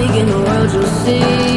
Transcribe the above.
seeking the world, you'll see.